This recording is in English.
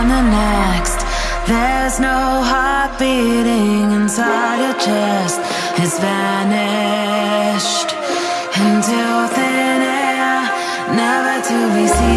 on the next. There's no heart beating inside your chest. It's vanished into thin air, never to be seen.